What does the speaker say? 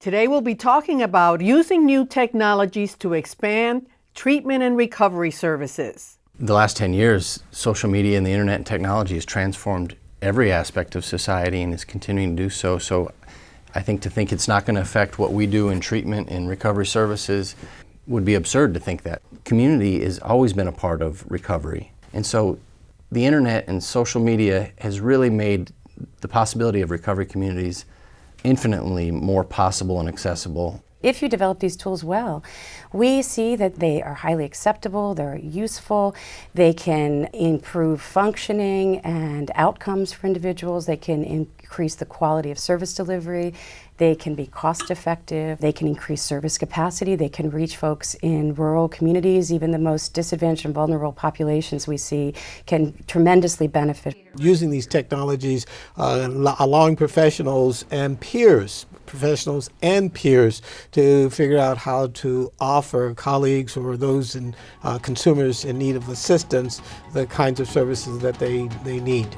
Today we'll be talking about using new technologies to expand treatment and recovery services. The last 10 years, social media and the internet and technology has transformed every aspect of society and is continuing to do so. So I think to think it's not going to affect what we do in treatment and recovery services would be absurd to think that. Community has always been a part of recovery. And so the internet and social media has really made the possibility of recovery communities infinitely more possible and accessible. If you develop these tools well, we see that they are highly acceptable, they're useful, they can improve functioning and outcomes for individuals, they can increase the quality of service delivery, they can be cost effective, they can increase service capacity, they can reach folks in rural communities, even the most disadvantaged and vulnerable populations we see can tremendously benefit. Using these technologies, uh, allowing professionals and peers professionals and peers to figure out how to offer colleagues or those in uh, consumers in need of assistance the kinds of services that they, they need.